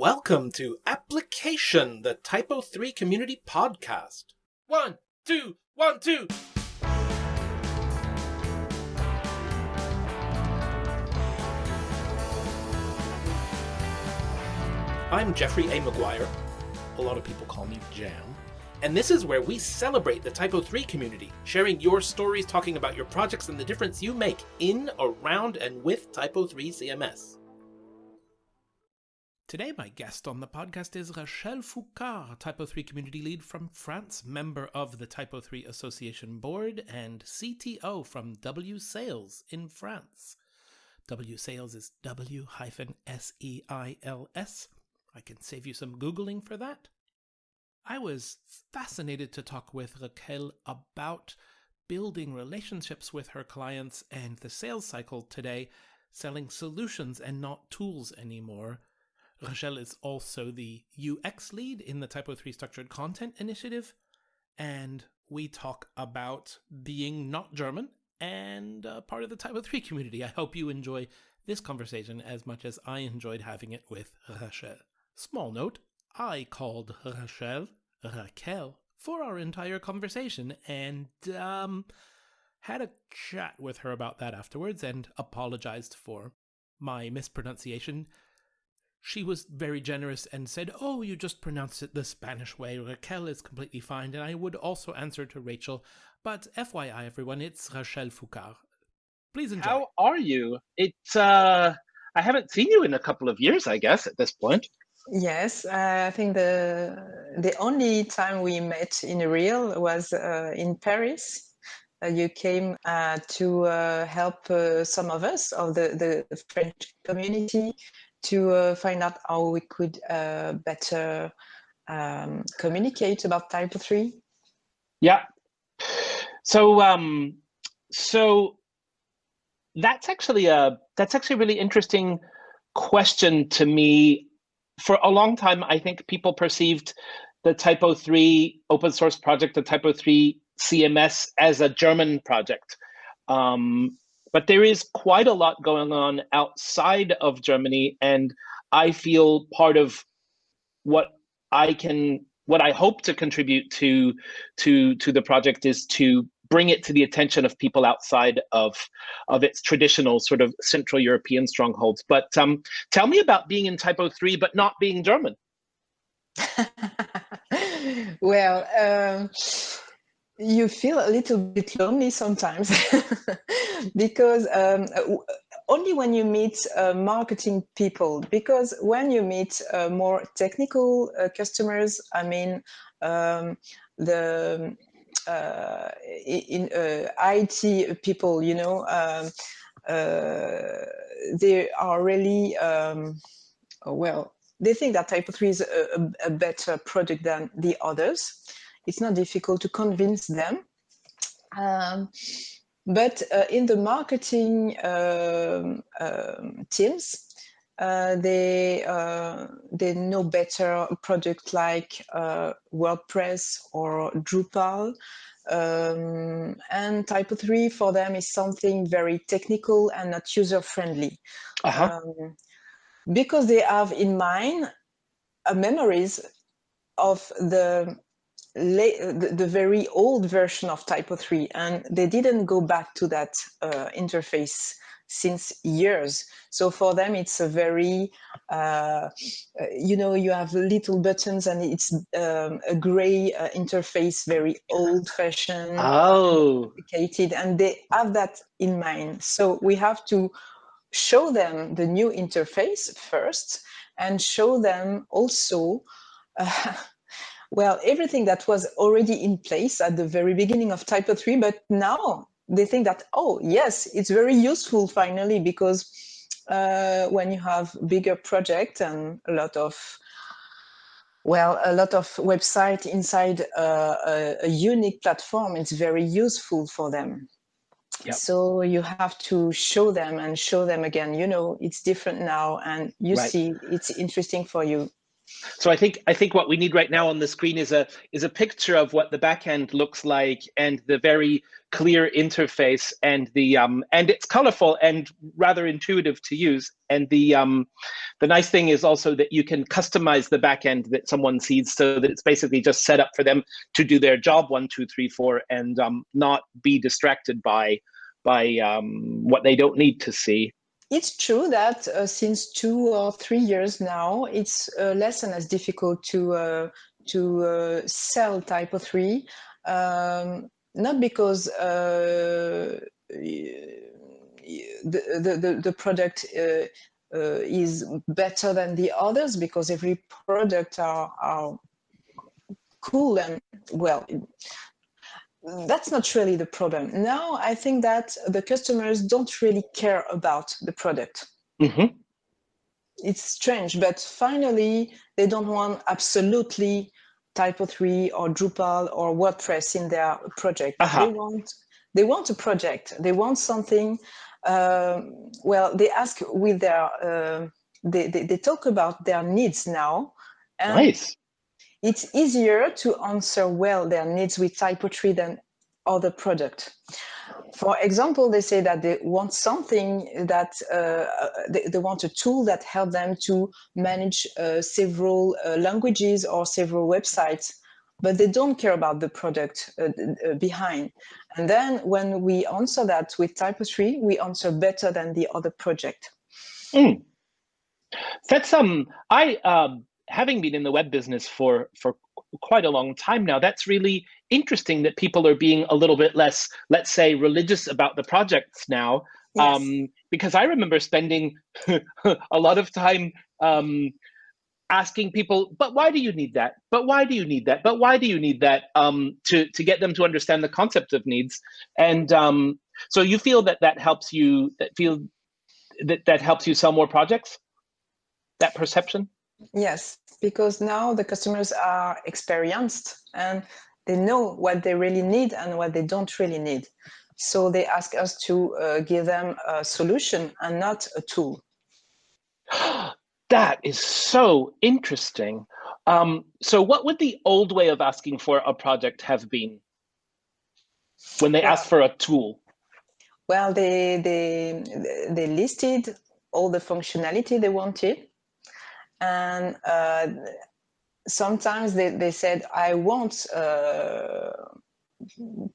Welcome to Application, the Typo 3 Community Podcast. One, two, one, two. I'm Jeffrey A. McGuire. A lot of people call me Jam. And this is where we celebrate the Typo 3 community, sharing your stories, talking about your projects and the difference you make in, around, and with Typo 3 CMS. Today, my guest on the podcast is Rachel Foucard, Typo 3 community lead from France, member of the Typo 3 Association board, and CTO from W Sales in France. W Sales is W S E I L S. I can save you some Googling for that. I was fascinated to talk with Raquel about building relationships with her clients and the sales cycle today, selling solutions and not tools anymore Rachel is also the UX lead in the Typo 3 Structured Content Initiative, and we talk about being not German and uh, part of the Typo 3 community. I hope you enjoy this conversation as much as I enjoyed having it with Rachel. Small note, I called Rachel Raquel for our entire conversation and um, had a chat with her about that afterwards and apologized for my mispronunciation she was very generous and said, Oh, you just pronounced it the Spanish way. Raquel is completely fine. And I would also answer to Rachel. But FYI, everyone, it's Rachel Foucard. Please enjoy. How are you? It's, uh, I haven't seen you in a couple of years, I guess, at this point. Yes, uh, I think the the only time we met in real was uh, in Paris. Uh, you came uh, to uh, help uh, some of us of the, the French community to uh, find out how we could uh, better um, communicate about Typo 3 yeah. So um so that's actually a that's actually a really interesting question to me. For a long time i think people perceived the typo 3 open source project the typo 3 cms as a german project. Um, but there is quite a lot going on outside of Germany, and I feel part of what I can, what I hope to contribute to, to, to the project is to bring it to the attention of people outside of, of its traditional sort of Central European strongholds. But um, tell me about being in Typo 3, but not being German. well, um, you feel a little bit lonely sometimes because um, only when you meet uh, marketing people because when you meet uh, more technical uh, customers i mean um, the uh, in uh, it people you know um, uh, they are really um, well they think that Typo 3 is a, a better product than the others it's not difficult to convince them. Um, but uh, in the marketing um, um, teams, uh, they uh, they know better product like uh, WordPress or Drupal. Um, and Typo 3 for them is something very technical and not user friendly. -huh. Um, because they have in mind memories of the the, the, very old version of Typo 3, and they didn't go back to that uh, interface since years. So for them, it's a very, uh, you know, you have little buttons and it's um, a gray uh, interface, very old fashioned, oh. complicated, and they have that in mind. So we have to show them the new interface first and show them also uh, well, everything that was already in place at the very beginning of Typo 3, but now they think that, oh, yes, it's very useful finally, because uh, when you have bigger project and a lot of well, a lot of website inside uh, a, a, unique platform, it's very useful for them. Yep. So you have to show them and show them again, you know, it's different now and you right. see it's interesting for you So I think I think what we need right now on the screen is a is a picture of what the backend looks like and the very clear interface and the um and it's colorful and rather intuitive to use. And the um the nice thing is also that you can customize the backend that someone sees so that it's basically just set up for them to do their job one, two, three, four, and um, not be distracted by by um, what they don't need to see. It's true that uh, since two or three years now, it's uh, less and less difficult to uh, to uh, sell Typo three. Um, not because uh, the, the the product uh, is better than the others, because every product are, are cool and well that's not really the problem. Now I think that the customers don't really care about the product. Mm-hmm. It's strange, but finally they don't want absolutely Typo 3 or Drupal or WordPress in their project. Uh-huh. They want they want a project. They want something. Um, well, they ask with their uh, they, they, they talk about their needs now. And nice it's easier to answer well their needs with Typo 3 than other product. For example, they say that they want something that uh, they, they, want a tool that help them to manage uh, several uh, languages or several websites, but they don't care about the product uh, uh, behind. And then when we answer that with Typo 3, we answer better than the other project. Mm. That's um, I um, having been in the web business for for quite a long time now, that's really interesting that people are being a little bit less, let's say, religious about the projects now. Yes. Um, because I remember spending a lot of time um, asking people, but why do you need that? But why do you need that? But why do you need that? Um, to to get them to understand the concept of needs. And um, so you feel that that helps you. That feel that that helps you sell more projects. That perception. Yes, because now the customers are experienced and they know what they really need and what they don't really need. So they ask us to uh, give them a solution and not a tool. that is so interesting. Um, so what would the old way of asking for a project have been when they asked for a tool? Well, they, they, they listed all the functionality they wanted and uh, sometimes they, they said, I want uh,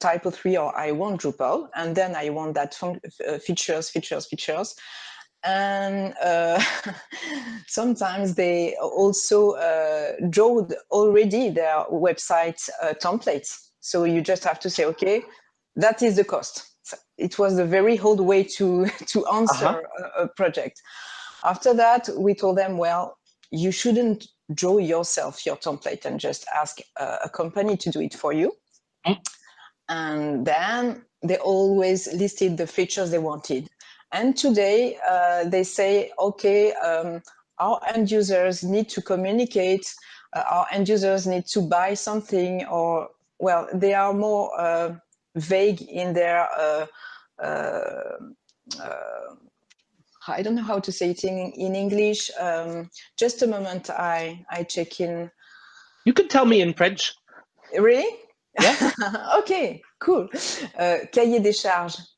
Typo 3 or I want Drupal, and then I want that uh, features, features, features. And uh, sometimes they also uh, draw already their website uh, templates. So you just have to say, okay, that is the cost. So it was a very old way to, to answer -huh. a, a project. After that, we told them, well, you shouldn't draw yourself your template and just ask a, a company to do it for you. Mm. And then they always listed the features they wanted. And today uh, they say, okay, um, our end users need to communicate, uh, our end users need to buy something, or, well, they are more uh, vague in their uh, uh, uh, I don't know how to say it in, in English. Um, just a moment, I, I check in. You can tell me in French. Really? Yeah. okay, cool. Uh, cahier des charges.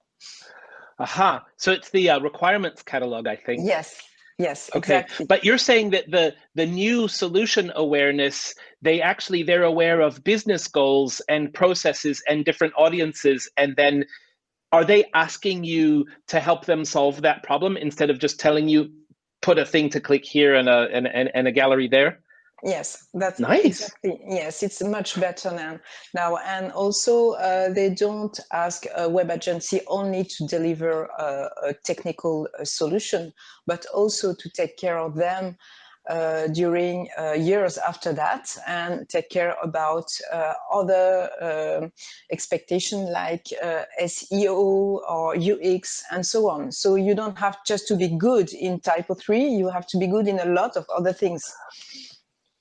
Aha. So it's the uh, requirements catalog, I think. Yes. Yes. Okay. Exactly. But you're saying that the the new solution awareness, they actually they're aware of business goals and processes and different audiences, and then are they asking you to help them solve that problem instead of just telling you put a thing to click here and a and, and, and a gallery there yes that's nice. exactly yes it's much better now now. And also uh, they don't ask a web agency only to deliver a, a technical uh, solution but also to take care of them uh, during uh, years after that and take care about uh, other um, expectation like uh, SEO or UX and so on. So you don't have just to be good in Typo 3, you have to be good in a lot of other things.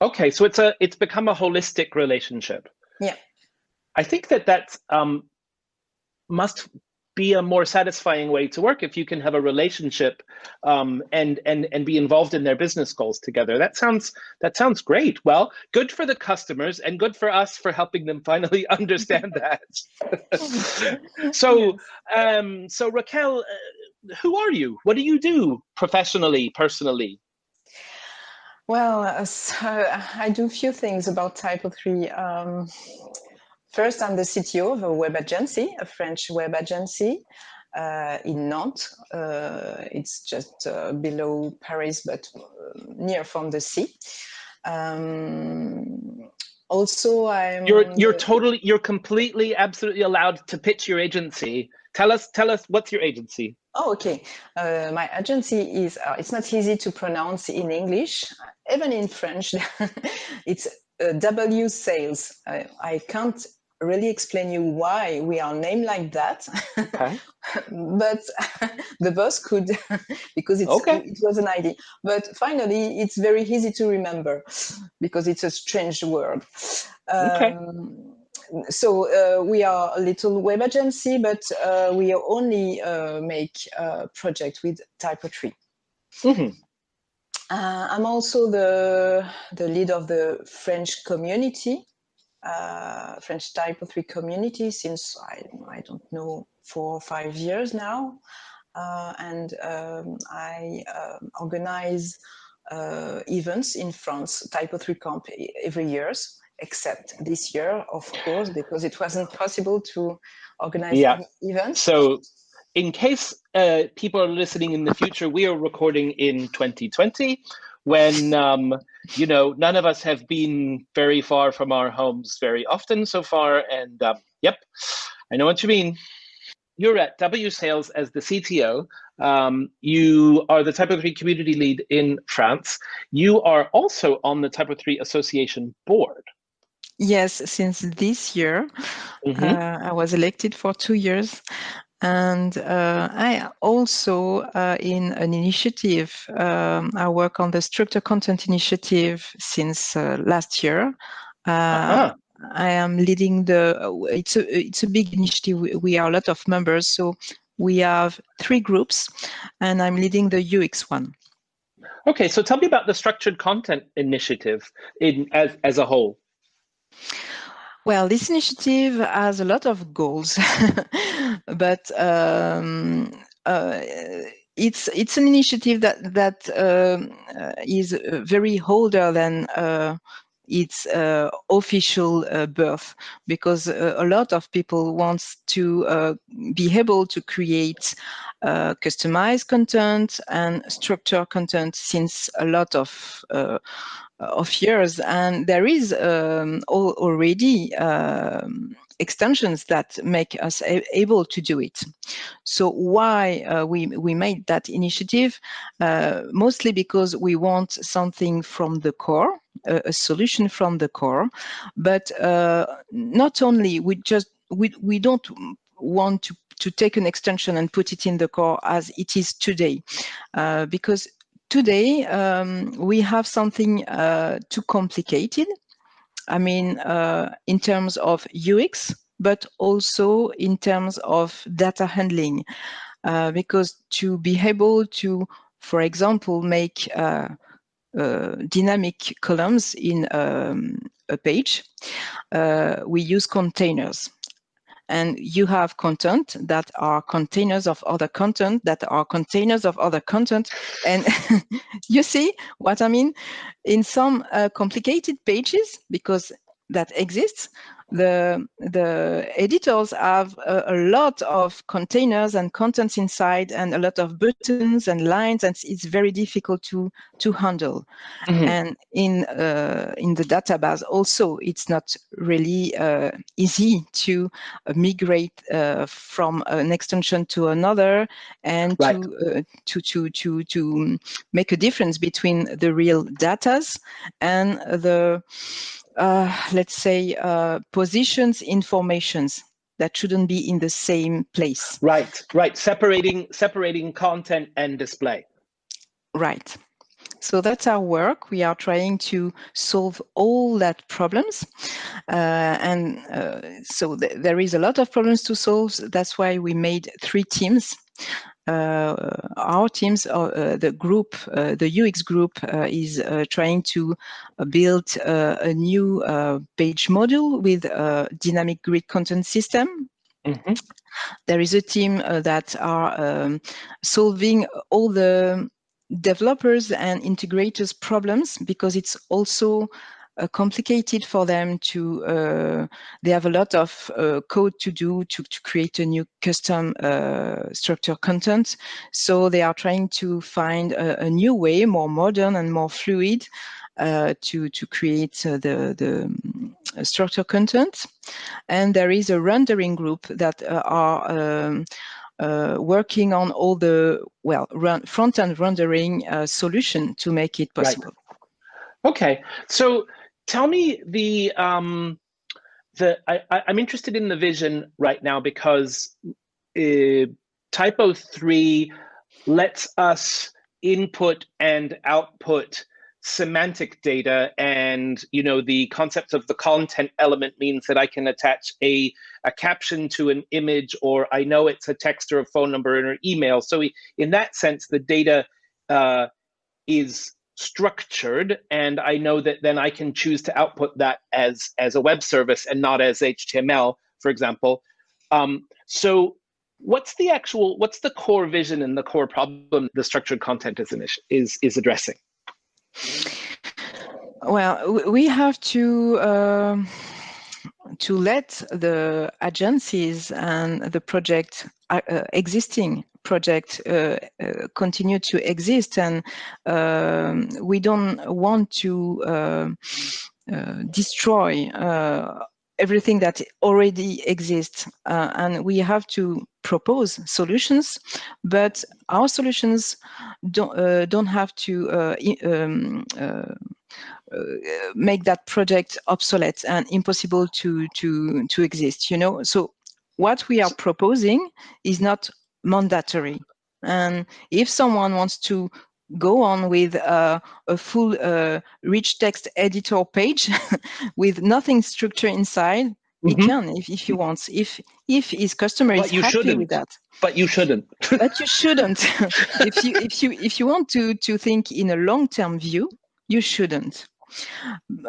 Okay, so it's a it's become a holistic relationship. Yeah. I think that that um, must be a more satisfying way to work if you can have a relationship um, and and and be involved in their business goals together. That sounds that sounds great. Well, good for the customers and good for us for helping them finally understand that. so um, so Raquel, uh, who are you? What do you do professionally, personally? Well, uh, so I do a few things about Typo3. Um, First, I'm the CTO of a web agency, a French web agency uh, in Nantes. Uh, it's just uh, below Paris, but uh, near from the sea. Um, also, I'm. You're you're totally you're completely absolutely allowed to pitch your agency. Tell us tell us what's your agency. Oh, okay. Uh, my agency is, uh, it's not easy to pronounce in English, even in French. it's uh, W Sales. I, I can't really explain you why we are named like that. Okay. but the boss could, because it's, okay. it was an idea. But finally, it's very easy to remember because it's a strange word. Okay. Um, so uh, we are a little web agency, but uh, we only uh, make uh, project with Typo3. Mm -hmm. I'm also the, the lead of the French community uh, French Typo3 community since I, I don't know four or five years now, uh, and um, I uh, organize uh, events in France, Typo3 Camp every year, except this year, of course, because it wasn't possible to organize yeah. events. So in case uh, people are listening in the future, we are recording in 2020 when um, you know none of us have been very far from our homes very often so far and um, yep i know what you mean. You're at w sales as the cto um, you are the typo3 community lead in france. You are also on the typo3 association board. Yes, since this year, mm -hmm. uh, I was elected for two years, and uh, I also uh, in an initiative, um, I work on the structure content initiative since uh, last year. -huh. I am leading the, it's a, it's a big initiative. We are a lot of members. So we have three groups and I'm leading the UX one. Okay, so tell me about the structured content initiative in as, as a whole. Well, this initiative has a lot of goals, but um, uh, it's it's an initiative that that um, uh, is very older than uh, its uh, official uh, birth because uh, a lot of people want to uh, be able to create uh, customized content and structure content since a lot of of years, and there is um, already um, extensions that make us able to do it. So why uh, we we made that initiative? Uh, mostly because we want something from the core, a, a solution from the core, but uh, not only we just we we don't want to to take an extension and put it in the core as it is today, uh, because today um, we have something uh, too complicated. I mean, uh, in terms of UX, but also in terms of data handling, uh, because to be able to, for example, make uh, uh, dynamic columns in um, a page, uh, we use containers and you have content that are containers of other content that are containers of other content. And you see what i mean? In some uh, complicated pages because that exists the the editors have a, a, lot of containers and contents inside and a lot of buttons and lines and it's very difficult to to handle mm -hmm. and in uh, in the database also it's not really uh, easy to uh, migrate uh, from an extension to another and right. to, uh, to to to to make a difference between the real datas and the let's say, uh, positions informations that shouldn't be in the same place. Right, right. Separating separating content and display. Right. So that's our work. We are trying to solve all that problems, uh, and uh, so th there is a lot of problems to solve. That's why we made three teams. Uh, our teams, uh, the group, uh, the UX group, uh, is trying to build a new page module with a dynamic grid content system. Mm -hmm. There is a team that are um, solving all the developers and integrators problems because it's also uh, complicated for them to uh, they have a lot of uh, code to do to, to create a new custom uh, structure content so they are trying to find a, a new way more modern and more fluid uh, to to create uh, the the um, structure content and there is a rendering group that are um, uh, working on all the well front-end rendering uh, solution to make it possible. Right. Okay, so tell me the um, the I, I'm interested in the vision right now because uh, Typo three lets us input and output semantic data and you know the concept of the content element means that I can attach a, a caption to an image or I know it's a text or a phone number or an email. So in that sense, the data uh, is structured and I know that then I can choose to output that as, as a web service and not as HTML, for example. Um, so what's the actual, what's the core vision and the core problem the structured content is, is, is addressing? Well, we have to uh, to let the agencies and the project uh, uh existing project uh, uh, continue to exist, and um, we don't want to uh, destroy everything that already exists. Uh, and we have to propose solutions but our solutions don't uh, don't have to uh, um, uh, uh, make that project obsolete and impossible to to to exist you know? So what we are proposing is not mandatory and if someone wants to go on with uh, a full uh, rich text editor page with nothing structure inside, mm -hmm. he can if, if he wants. If if his customer but is happy shouldn't. with that. But you shouldn't. but you shouldn't. if you if you if you want to to think in a long term view, you shouldn't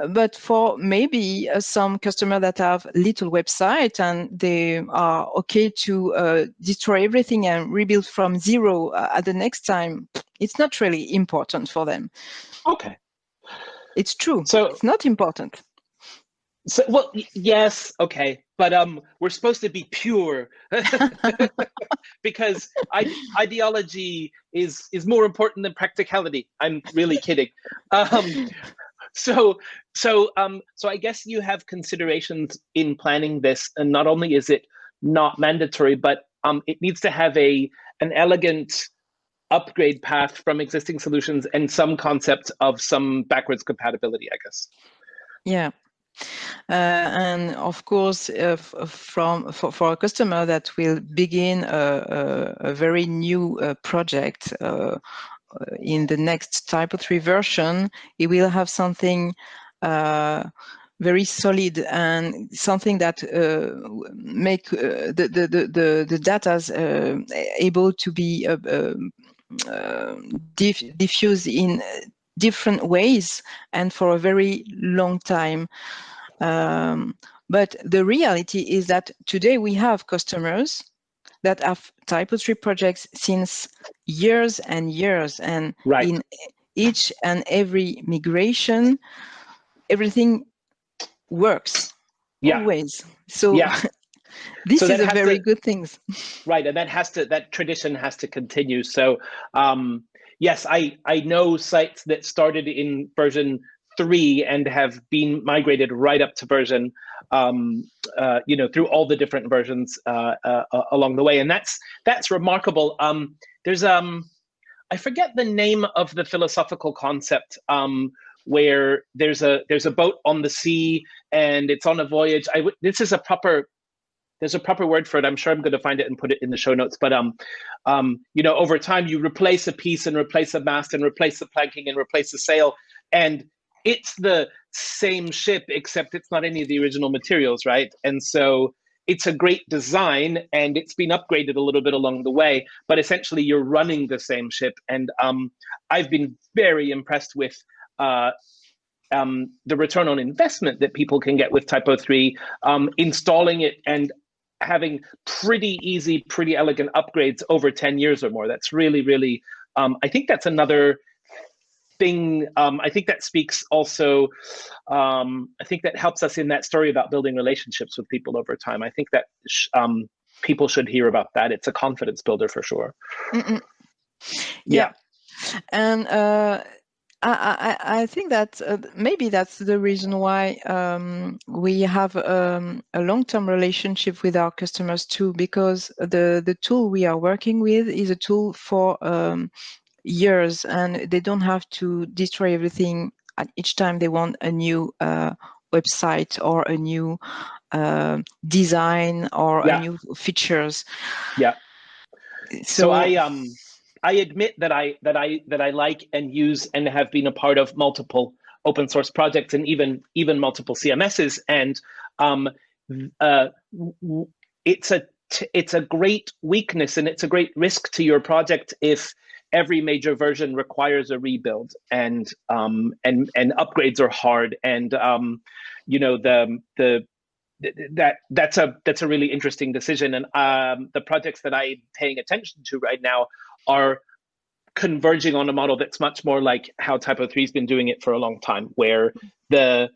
but for maybe uh, some customer that have little website and they are okay to uh, destroy everything and rebuild from zero uh, at the next time, it's not really important for them. Okay. It's true. So it's not important. So well, yes, okay, but um, we're supposed to be pure because ideology is is more important than practicality. I'm really kidding. Um, so so um so i guess you have considerations in planning this and not only is it not mandatory but um it needs to have a an elegant upgrade path from existing solutions and some concept of some backwards compatibility i guess. Yeah. Uh, and of course, uh, from for, for, a customer that will begin a, a, a very new uh, project uh, in the next Typo 3 version, it will have something uh, very solid and something that uh, make uh, the, the, the, the data uh, able to be uh, diff diffused in different ways and for a very long time. Um, but the reality is that today we have customers that have Typo 3 projects since years and years. And right. in each and every migration, everything works yeah. always. So yeah. this so is a very to, good thing. Right, and that has to that tradition has to continue. So um, yes, I I know sites that started in version three and have been migrated right up to version um, uh, you know, through all the different versions uh, uh, uh, along the way, and that's that's remarkable. Um, there's um, I forget the name of the philosophical concept um, where there's a there's a boat on the sea and it's on a voyage. I this is a proper there's a proper word for it. I'm sure I'm going to find it and put it in the show notes. But um, um, you know, over time you replace a piece and replace a mast and replace the planking and replace the sail, and it's the same ship except it's not any of the original materials, right? And so it's a great design and it's been upgraded a little bit along the way, but essentially you're running the same ship. And um, I've been very impressed with uh, um, the return on investment that people can get with Typo 3, um, installing it and having pretty easy, pretty elegant upgrades over 10 years or more. That's really, really, um, I think that's another thing. Um, I think that speaks also, um, I think that helps us in that story about building relationships with people over time. I think that um, people should hear about that. It's a confidence builder for sure. Mm -mm. Yeah. yeah. And uh, I, I, I think that uh, maybe that's the reason why um, we have um, a long-term relationship with our customers too, because the the tool we are working with is a tool for um, years, and they don't have to destroy everything at each time they want a new uh, website or a new uh, design or yeah. a new features. Yeah. So, so I um I admit that I that I that I like and use and have been a part of multiple open source projects and even even multiple CMSs. And um, uh, it's a it's a great weakness and it's a great risk to your project if every major version requires a rebuild and um, and and upgrades are hard and um, you know the the that that's a that's a really interesting decision and um, the projects that i'm paying attention to right now are converging on a model that's much more like how Typo 3 has been doing it for a long time, where the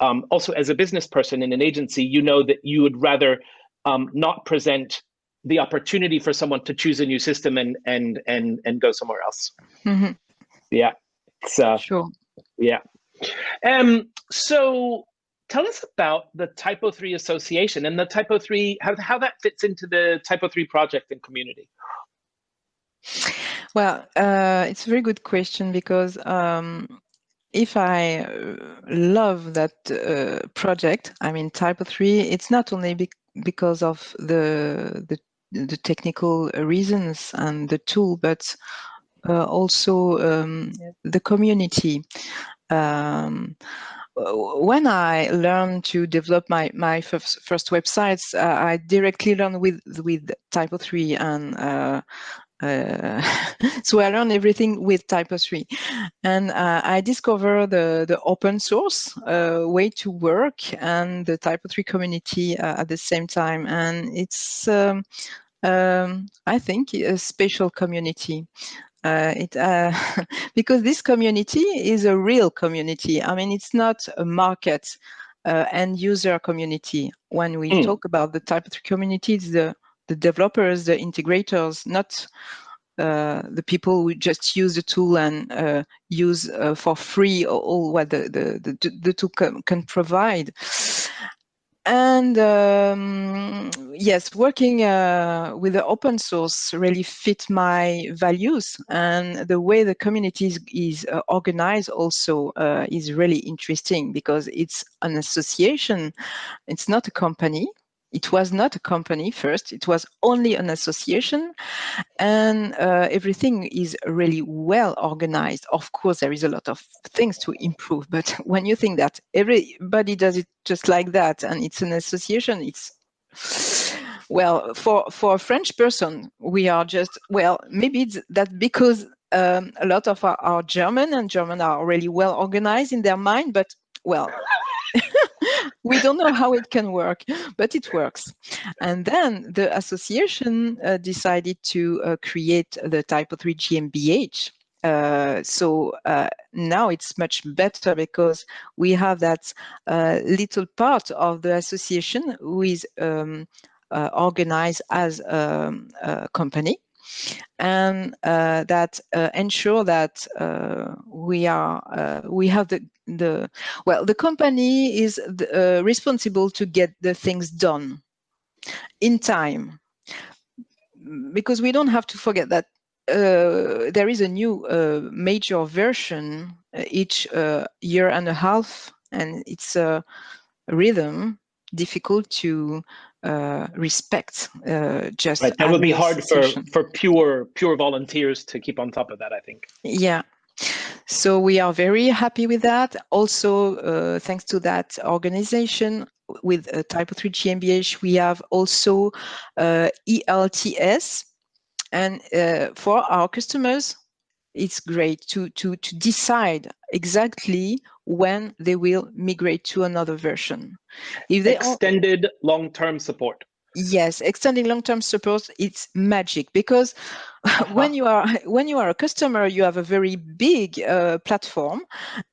um, also as a business person in an agency, you know that you would rather um, not present the opportunity for someone to choose a new system and and and and go somewhere else. Mm-hmm. Yeah. So sure. Yeah. Um. So tell us about the Typo 3 Association and the Typo 3 how how that fits into the Typo 3 project and community. Well, uh, it's a very good question because um, if I uh, love that uh, project, I mean Typo 3, it's not only be because of the, the, the technical reasons and the tool, but uh, also um, the community. Um, when I learned to develop my my first, first websites, uh, I directly learned with with Typo 3 and uh, uh, so I learned everything with Typo 3. And uh, I discovered the, the open source uh, way to work and the Typo 3 community uh, at the same time. And it's, um, um, I think, a special community. Uh, it uh, because this community is a real community. I mean, it's not a market end user community. When we mm. talk about the Typo 3 community, it's the the developers, the integrators, not uh, the people who just use the tool and uh, use uh, for free all what the, the, the, the tool can, can provide. And um, yes, working uh, with the open source really fit my values and the way the community is, is uh, organized also uh, is really interesting because it's an association, it's not a company it was not a company first it was only an association and uh, everything is really well organized. Of course there is a lot of things to improve but when you think that everybody does it just like that and it's an association it's well for for a french person we are just well maybe it's that because um, a lot of our, our german and german are really well organized in their mind but well we don't know how it can work, but it works. And then the association uh, decided to uh, create the Typo 3 GmbH. Uh, so uh, now it's much better because we have that uh, little part of the association who is um, uh, organized as um, a company and uh, that uh, ensure that uh, we are uh, we have the the well the company is the, uh, responsible to get the things done in time. Because we don't have to forget that there is a new major version each year and a half and it's a rhythm difficult to respect uh, just right. that would be hard for for pure pure volunteers to keep on top of that i think. Yeah. So we are very happy with that. Also uh, thanks to that organization with uh, typo 3 gmbh we have also uh, elts and uh, for our customers it's great to to to decide exactly when they will migrate to another version. If they extended long-term support. Yes, extending long-term support it's magic because when you are when you are a customer, you have a very big uh, platform,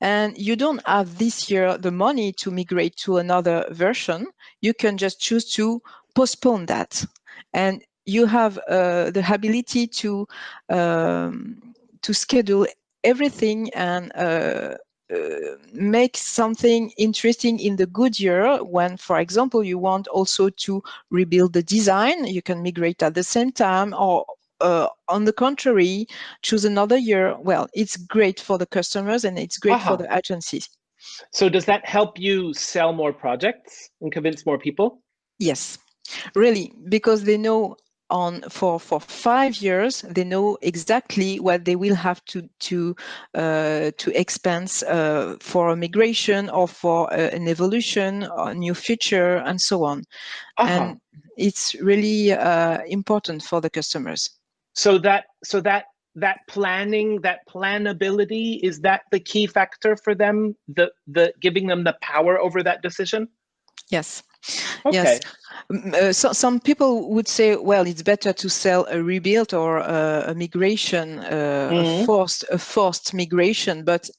and you don't have this year the money to migrate to another version. You can just choose to postpone that, and you have uh, the ability to um, to schedule everything and uh, uh, make something interesting in the good year when, for example, you want also to rebuild the design, you can migrate at the same time or uh, on the contrary, choose another year. Well, it's great for the customers and it's great uh -huh. for the agencies. So does that help you sell more projects and convince more people? Yes, really, because they know on for for five years they know exactly what they will have to to uh, to expense uh, for a migration or for uh, an evolution a new feature and so on. -huh. and it's really uh, important for the customers. So that so that that planning that planability is that the key factor for them the the giving them the power over that decision? Yes Okay. Yes. Uh, so, some people would say, well, it's better to sell a rebuild or a, a migration, uh, mm -hmm. a mm-hmm. forced, a forced migration, but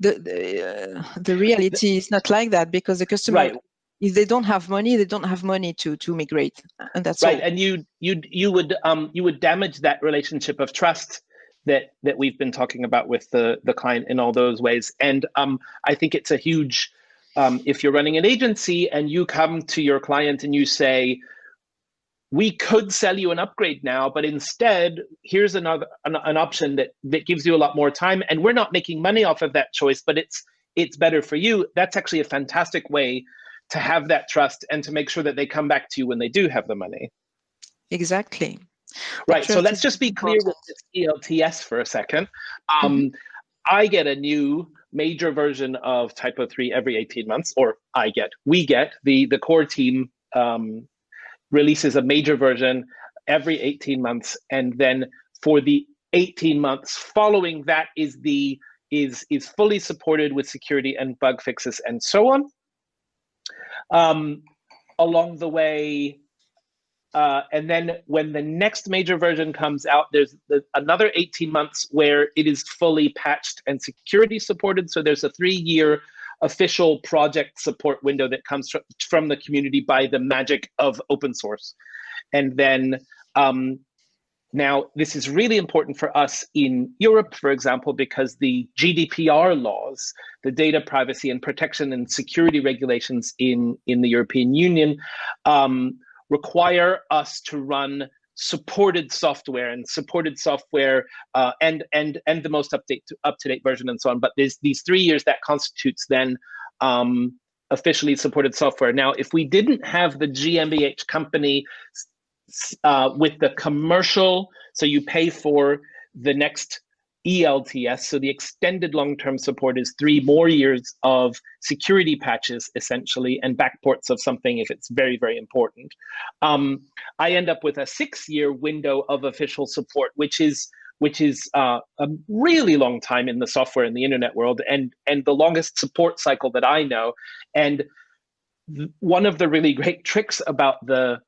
the the, uh, the reality is not like that because the customer, right. if they don't have money, they don't have money to to migrate, and that's right. All. And you you you would um you would damage that relationship of trust that that we've been talking about with the the client in all those ways. And um I think it's a huge um, if you're running an agency and you come to your client and you say, we could sell you an upgrade now, but instead, here's another an, an, option that that gives you a lot more time, and we're not making money off of that choice, but it's it's better for you. That's actually a fantastic way to have that trust and to make sure that they come back to you when they do have the money. Exactly. Right. So let's just be clear with this ELTS for a second. Um, mm -hmm. I get a new major version of Typo 3 every 18 months, or I get, we get, the, the core team um, releases a major version every 18 months. And then for the 18 months following that is the is is fully supported with security and bug fixes and so on. Um, along the way, uh, and then when the next major version comes out, there's the, another 18 months where it is fully patched and security supported. So there's a three year official project support window that comes from, from the community by the magic of open source. And then um, now this is really important for us in Europe, for example, because the GDPR laws, the data privacy and protection and security regulations in, in the European Union, um, require us to run supported software and supported software uh, and and and the most update up to date version and so on. But there's these three years that constitutes then um, officially supported software. Now, if we didn't have the GmbH company uh, with the commercial, so you pay for the next ELTS. So the extended long-term support is three more years of security patches, essentially, and backports of something if it's very, very important. Um, I end up with a six-year window of official support, which is which is uh, a really long time in the software and the internet world, and and the longest support cycle that I know. And one of the really great tricks about the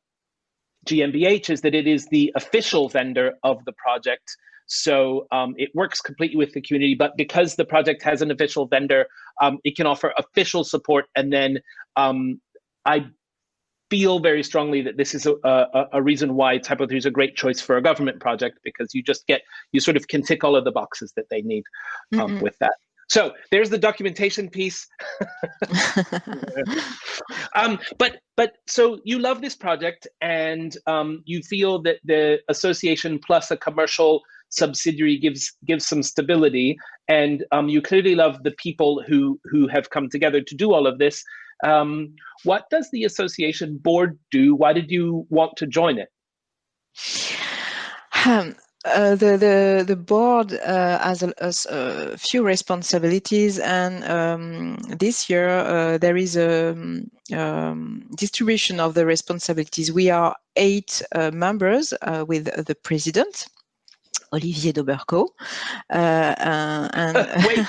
GmbH is that it is the official vendor of the project so um, it works completely with the community, but because the project has an official vendor, um, it can offer official support. And then um, I feel very strongly that this is a, a, a, reason why Typo 3 is a great choice for a government project because you just get, you sort of can tick all of the boxes that they need mm -hmm. with that. So there's the documentation piece. um, but but so you love this project and um, you feel that the association plus a commercial subsidiary gives gives some stability, and um, you clearly love the people who who have come together to do all of this. Um, what does the association board do? Why did you want to join it? Um, uh, the, the the board uh, has, a, a, few responsibilities, and um, this year uh, there is a um, distribution of the responsibilities. We are eight uh, members uh, with the president, Olivier Dobberkau, uh, and wait.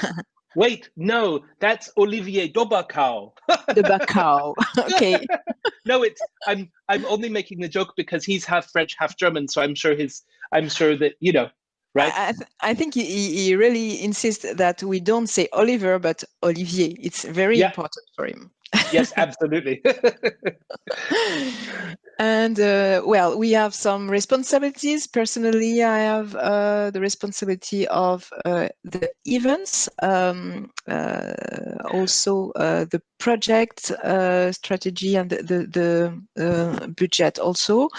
Wait, no, that's Olivier Dobberkau. Dobberkau. Okay. no, it's I'm I'm only making the joke because he's half French, half German, so I'm sure his I'm sure that you know, right? I, th I think he, he really insists that we don't say Oliver but Olivier. It's very yeah. important for him. Yes, absolutely. and uh, well, we have some responsibilities. Personally, I have uh, the responsibility of uh, the events, um, uh, also uh, the project uh, strategy and the, the, the budget also.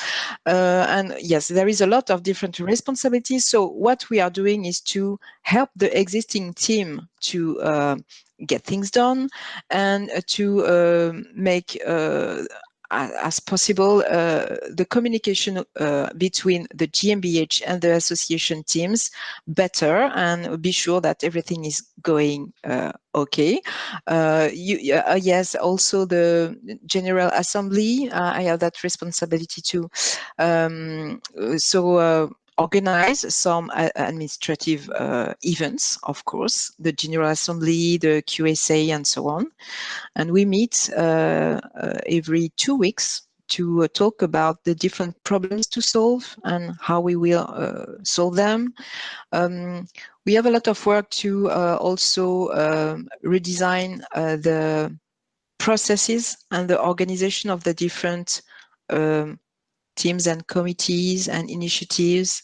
and yes, there is a lot of different responsibilities. So what we are doing is to help the existing team to get things done and to uh, make uh, as possible uh, the communication uh, between the GmbH and the association teams better and be sure that everything is going uh, okay. You, yes, also the General Assembly, I have that responsibility too. Um, so organize some uh, administrative uh, events, of course, the General Assembly, the QSA, and so on. And we meet uh, uh every two weeks to uh, talk about the different problems to solve and how we will uh, solve them. Um, we have a lot of work to also um, redesign the processes and the organization of the different um, teams and committees and initiatives.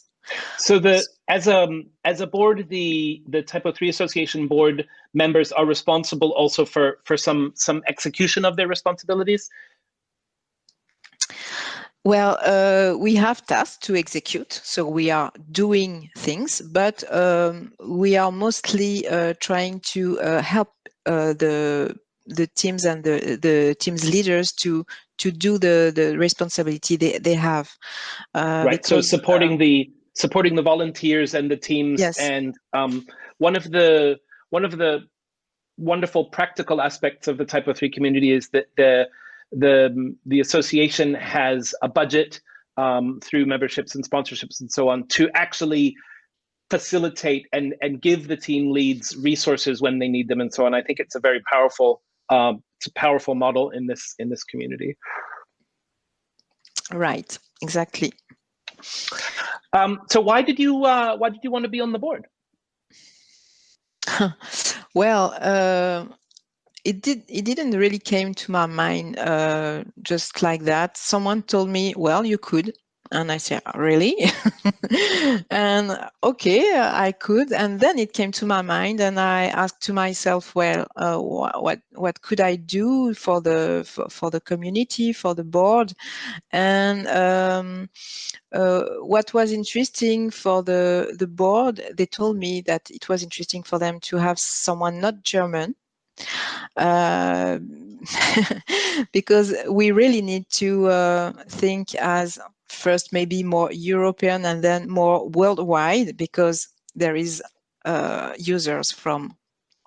So the as a as a board, the the Typo Three Association board members are responsible also for for some some execution of their responsibilities. Well, uh, we have tasks to execute, so we are doing things, but um, we are mostly uh, trying to uh, help uh, the the teams and the the teams leaders to to do the the responsibility they they have. Uh, right. Because, so supporting uh, the supporting the volunteers and the teams. Yes. And um, one of the one of the wonderful practical aspects of the Typo Three community is that the the the association has a budget um, through memberships and sponsorships and so on to actually facilitate and and give the team leads resources when they need them and so on. I think it's a very powerful um, it's a powerful model in this in this community. Right. Exactly. Um, so why did you uh, why did you want to be on the board? well, uh, it did it didn't really came to my mind uh, just like that. Someone told me, well, you could, and I said, really? and okay, I could. And then it came to my mind and I asked to myself, well, uh, what, what could I do for the, for, for the community, for the board? And um, uh, what was interesting for the, the board, they told me that it was interesting for them to have someone not German, uh, because we really need to uh, think as first maybe more European and then more worldwide because there is uh, users from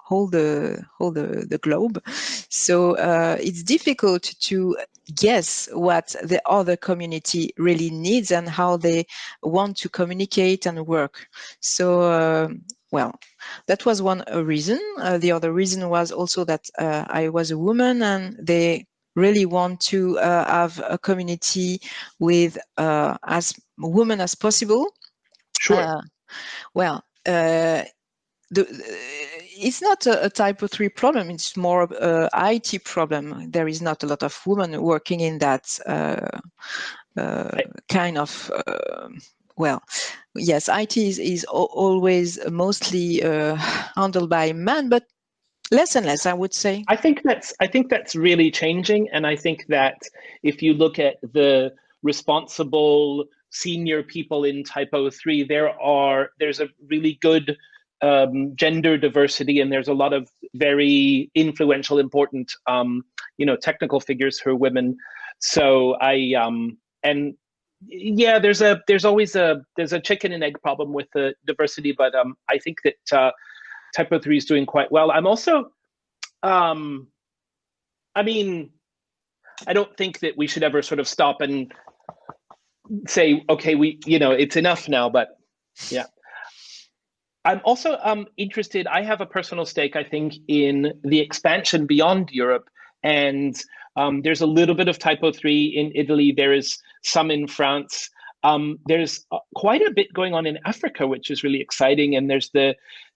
all the whole the, the globe. So uh, it's difficult to guess what the other community really needs and how they want to communicate and work. So uh, well, that was one reason. Uh, the other reason was also that uh, I was a woman and they really want to uh, have a community with uh, as women as possible. Sure. Uh, well, uh, the, it's not a, a, Typo 3 problem, it's more of a IT problem. There is not a lot of women working in that uh, uh, kind of, well, yes, IT is, is always mostly handled by men, but less and less i would say i think that's i think that's really changing and i think that if you look at the responsible senior people in Typo 3, there are there's a really good um, gender diversity, and there's a lot of very influential, important, um, you know, technical figures who are women. So I um, and yeah, there's a there's always a there's a chicken and egg problem with the diversity, but um, I think that uh, Typo 3 is doing quite well. I'm also, um, I mean, I don't think that we should ever sort of stop and say, okay, we, you know, it's enough now, but yeah. I'm also um, interested, I have a personal stake, I think, in the expansion beyond Europe. And um, there's a little bit of Typo 3 in Italy, there is some in France. Um, there's uh, quite a bit going on in Africa, which is really exciting. And there's the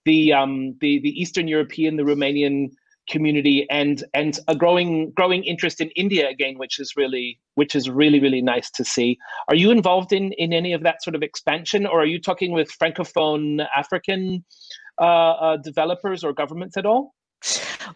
the um, the, the Eastern European, the Romanian community and and a growing growing interest in India again, which is really which is really really nice to see. Are you involved in in any of that sort of expansion, or are you talking with francophone African uh, uh, developers or governments at all?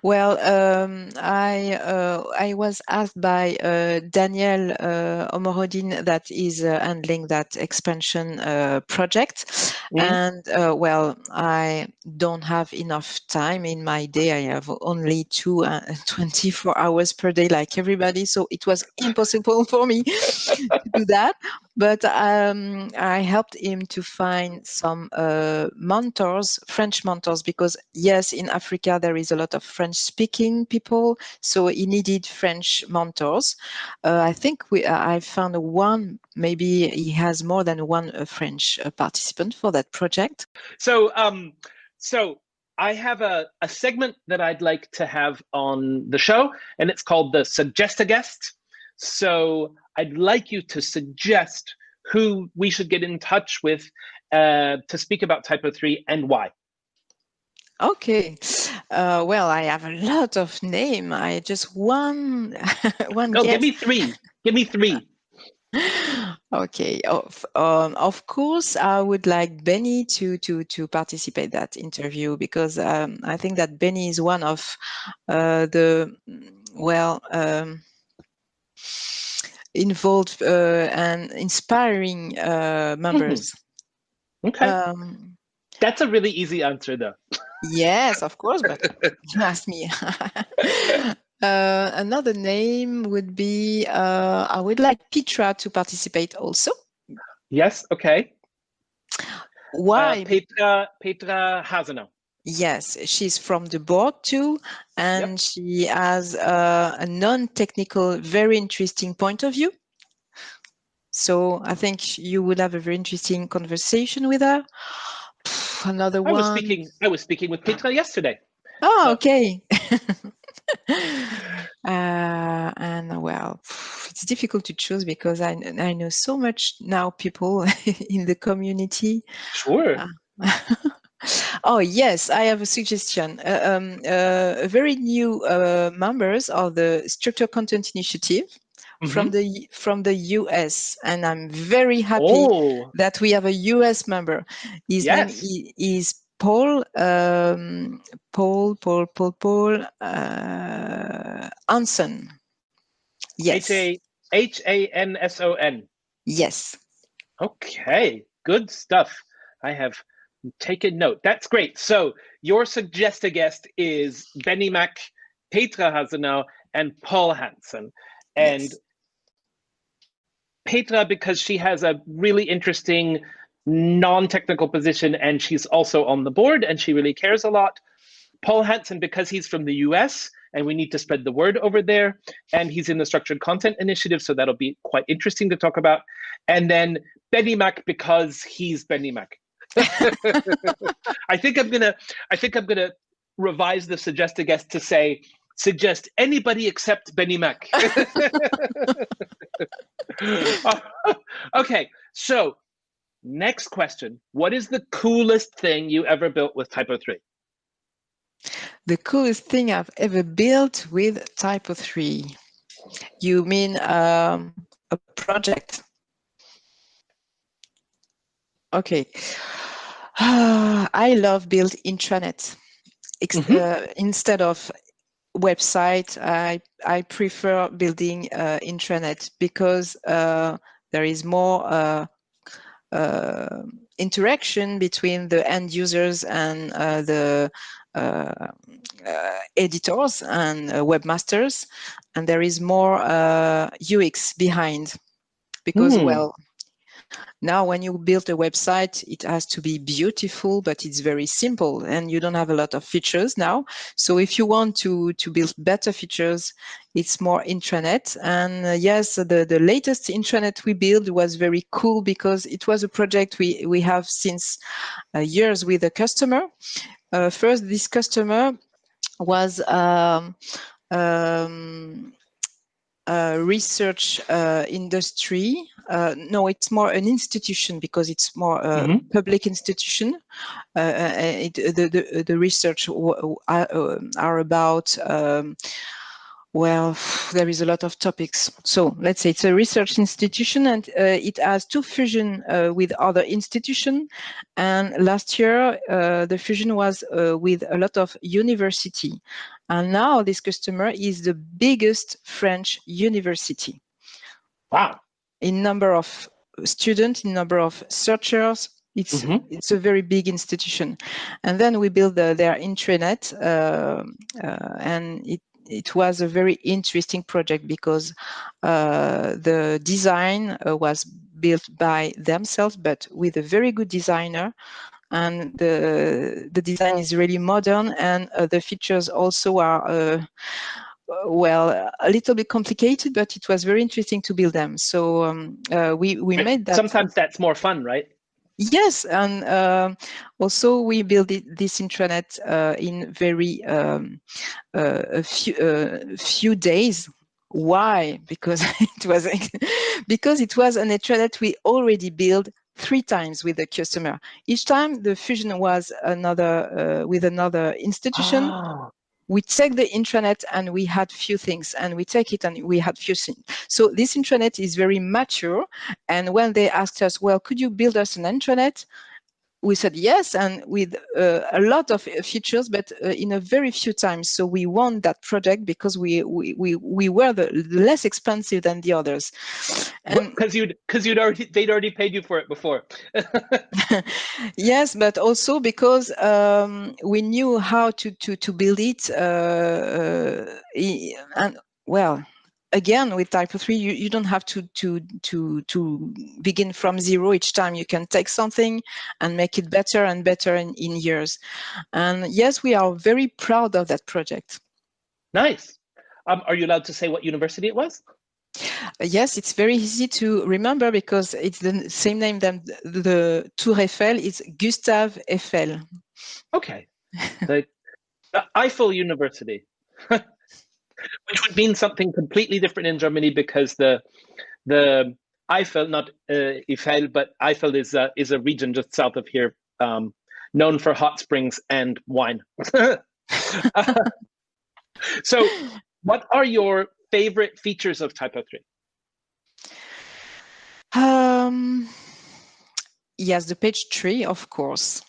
Well, um, I uh, I was asked by uh, Daniel uh, Homorodean that is uh, handling that expansion uh, project, mm. and uh, well, I don't have enough time in my day. I have only two 24 hours per day, like everybody, so it was impossible for me to do that but um, I helped him to find some uh, mentors, French mentors, because yes, in Africa there is a lot of French-speaking people, so he needed French mentors. Uh, I think we, uh, I found one, maybe he has more than one uh, French uh, participant for that project. So, um, so I have a, a segment that I'd like to have on the show, and it's called the Suggest a Guest. So I'd like you to suggest who we should get in touch with uh, to speak about Typo 3 and why. Okay. Uh, well, I have a lot of name. I just one one. No, give me three. Give me three. okay. Of um, of course, I would like Benny to to to participate that interview because um, I think that Benny is one of uh, the well. Um, involved uh, and inspiring uh, members. okay. Um, That's a really easy answer, though. yes, of course, but you asked me. Uh, another name would be uh, I would like Petra to participate also. Yes, okay. Why? Uh, Petra Petra Hasenau. Yes, she's from the board too, and yep. she has uh, a non-technical, very interesting point of view. So I think you would have a very interesting conversation with her. Another I one. Was speaking, I was speaking with Petra yesterday. Oh, okay. uh, and well, it's difficult to choose because I, I know so much now people in the community. Sure. Uh, Oh yes, I have a suggestion. Uh, um, uh, very new uh, members of the Structure Content Initiative mm -hmm. from the from the US, and I'm very happy oh. that we have a US member. His yes. name is Paul um, Paul Paul Paul Paul uh, Hanson. Yes. H A N S O N. Yes. Okay, good stuff. I have take a note. That's great. So your suggested guest is Benny Mack, Petra Hasenau, and Paul Hanson. And yes. Petra, because she has a really interesting non-technical position and she's also on the board and she really cares a lot. Paul Hanson, because he's from the US and we need to spread the word over there. And he's in the Structured Content Initiative, so that'll be quite interesting to talk about. And then Benny Mack, because he's Benny Mack. I think I'm gonna I think I'm gonna revise the suggested guest to say suggest anybody except Benny Mack. okay, so next question. What is the coolest thing you ever built with Typo 3? The coolest thing I've ever built with Typo 3. You mean um, a project? Okay. I love build intranet. Mm -hmm. uh, instead of website, I, I prefer building uh, intranet because uh, there is more uh, uh, interaction between the end users and uh, the uh, uh, editors and uh, webmasters, and there is more UX behind because mm. well now, when you build a website, it has to be beautiful, but it's very simple and you don't have a lot of features now. So if you want to, to build better features, it's more intranet. And uh, yes, the, the latest intranet we built was very cool because it was a project we, we have since uh, years with a customer. Uh, first, this customer was um, um, research uh, industry. Uh, no, it's more an institution because it's more a mm -hmm. public institution. Uh, it, the, the, the research are, are about um, well, there is a lot of topics. So let's say it's a research institution and uh, it has two fusion uh, with other institution. And last year, uh, the fusion was uh, with a lot of university. And now this customer is the biggest French university. Wow. In number of students, in number of searchers, it's mm -hmm. it's a very big institution, and then we build the, their intranet, uh, uh, and it it was a very interesting project because uh, the design uh, was built by themselves, but with a very good designer. And the, the design is really modern and uh, the features also are uh, well, a little bit complicated, but it was very interesting to build them. So um, uh, we we made that. Sometimes that's more fun, right? Yes, and uh, also we built it, this intranet uh, in very um, uh, a few uh, few days. Why? Because it was because it was an intranet we already built three times with the customer. Each time the fusion was another uh, with another institution. Oh we take the intranet and we had few things and we take it and we had few things. So this intranet is very mature. And when they asked us, well, could you build us an intranet? We said yes and with uh, a lot of features but uh, in a very few times. So we won that project because we we we, we were the less expensive than the others. Because you'd because you'd already they'd already paid you for it before. Yes but also because um, we knew how to to to build it uh, uh and well again with Typo 3 you, you don't have to to to to begin from zero each time you can take something and make it better and better in, in years and yes we are very proud of that project nice um, are you allowed to say what university it was yes, it's very easy to remember because it's the same name than the, Tour Eiffel. It's Gustave Eiffel. Okay, the Eiffel University. which would mean something completely different in Germany because the the Eifel, not uh, Eiffel, but Eifel is a, is a region just south of here, um, known for hot springs and wine. so, what are your favorite features of Typo three? Um, yes, the page tree, of course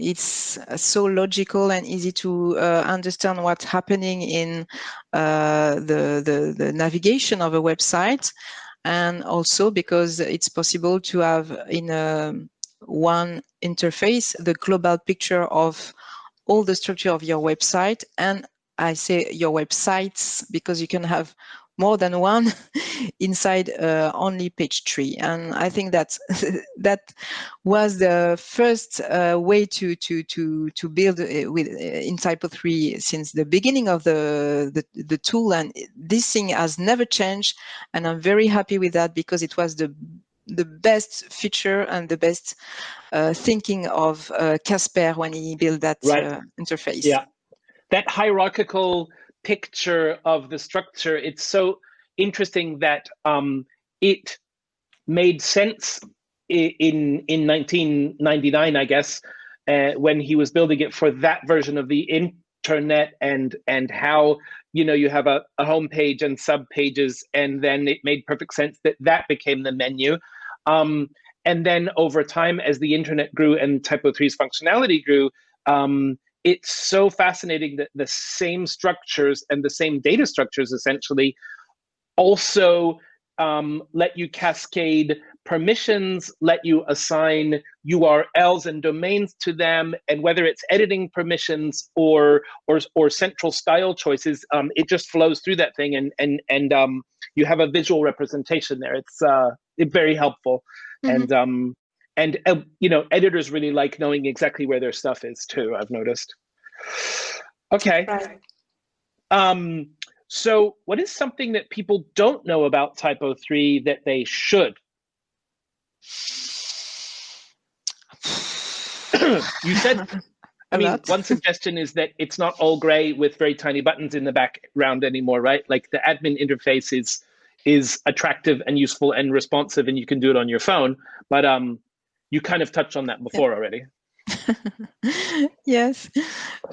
it's so logical and easy to uh, understand what's happening in uh, the, the, the navigation of a website. And also because it's possible to have in a one interface the global picture of all the structure of your website. And I say your websites because you can have more than one inside uh, only page tree. And I think that that was the first uh, way to to to to build uh, with uh, in Typo 3 since the beginning of the, the the tool. And this thing has never changed. And I'm very happy with that because it was the the best feature and the best uh, thinking of uh, Kasper when he built that right. uh, interface. Yeah, that hierarchical picture of the structure. It's so interesting that um, it made sense in in 1999, I guess, uh, when he was building it for that version of the internet and and how you know you have a, a home page and sub pages, and then it made perfect sense that that became the menu. Um, and then over time, as the internet grew and Typo 3's functionality grew, um, it's so fascinating that the same structures and the same data structures essentially also um, let you cascade permissions let you assign URLs and domains to them, and whether it's editing permissions or or or central style choices, um, it just flows through that thing, and and and um, you have a visual representation there. It's uh, very helpful, mm-hmm. and um, and uh, you know, editors really like knowing exactly where their stuff is too. I've noticed. Okay. Right. Um, so, what is something that people don't know about Typo 3 that they should? you said, I mean, one suggestion is that it's not all gray with very tiny buttons in the background anymore, right? Like the admin interface is is attractive and useful and responsive, and you can do it on your phone. But um, you kind of touched on that before yeah. already. yes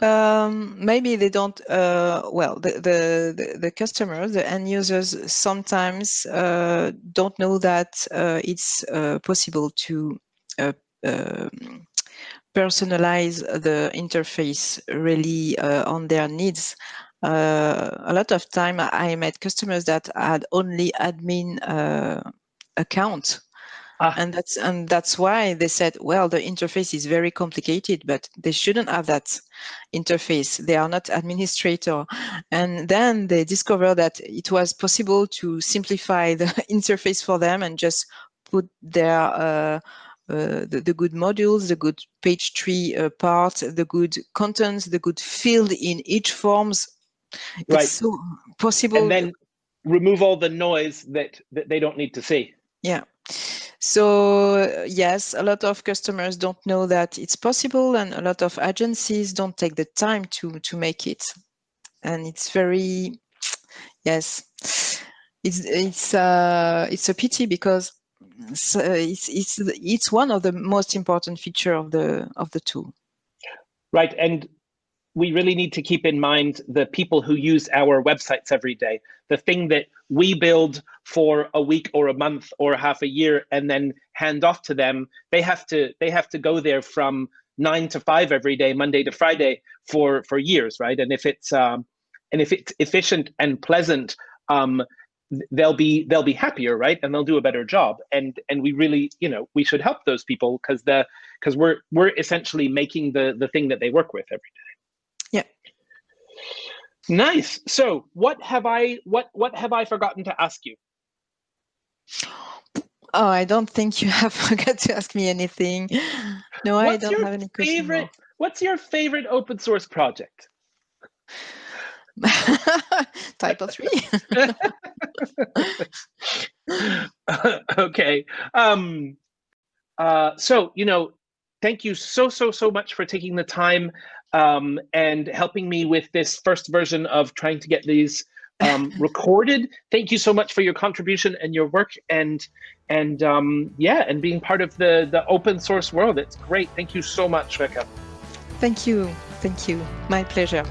um, maybe they don't uh, well the, the, the customers the end users sometimes uh, don't know that uh, it's uh, possible to uh, um, personalize the interface really uh, on their needs a lot of time i met customers that had only admin account Ah. And that's and that's why they said, well, the interface is very complicated, but they shouldn't have that interface. They are not administrator. And then they discovered that it was possible to simplify the interface for them and just put their uh, uh, the, the, good modules, the good page tree uh, part, the good contents, the good field in each forms. Right. It's so possible. And then remove all the noise that, that they don't need to see. Yeah. So yes, a lot of customers don't know that it's possible, and a lot of agencies don't take the time to to make it. And it's very, yes, it's it's uh, it's a pity because it's, uh, it's it's it's one of the most important feature of the of the tool. Right, and we really need to keep in mind the people who use our websites every day. The thing that we build for a week or a month or half a year and then hand off to them, they have to they have to go there from nine to five every day, Monday to Friday for for years, right? And if it's um, and if it's efficient and pleasant, um, they'll be they'll be happier, right? And they'll do a better job. And and we really, you know, we should help those people because the because we're we're essentially making the the thing that they work with every day. Nice. So, what have I what what have I forgotten to ask you? Oh, I don't think you have forgot to ask me anything. No, what's I don't have any favorite, What's your favorite open source project? Typo 3. okay. Um, uh, so, you know, thank you so, so, so much for taking the time um, and helping me with this first version of trying to get these um, recorded. Thank you so much for your contribution and your work and and um, yeah, and being part of the the open source world. It's great. Thank you so much, Rebecca. Thank you. Thank you. My pleasure.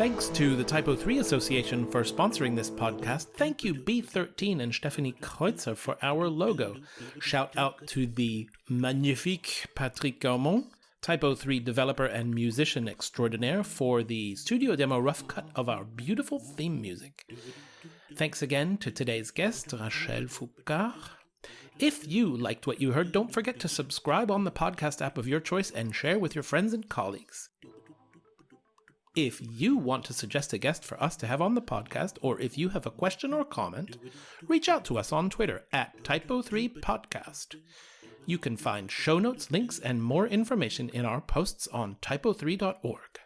Thanks to the Typo 3 Association for sponsoring this podcast. Thank you, B13 and Stephanie Kreutzer, for our logo. Shout out to the magnifique Patrick Gaumond, Typo 3 developer and musician extraordinaire, for the studio demo rough cut of our beautiful theme music. Thanks again to today's guest, Rachel Foucard. If you liked what you heard, don't forget to subscribe on the podcast app of your choice and share with your friends and colleagues. If you want to suggest a guest for us to have on the podcast, or if you have a question or comment, reach out to us on Twitter at Typo3Podcast. You can find show notes, links, and more information in our posts on typo3.org.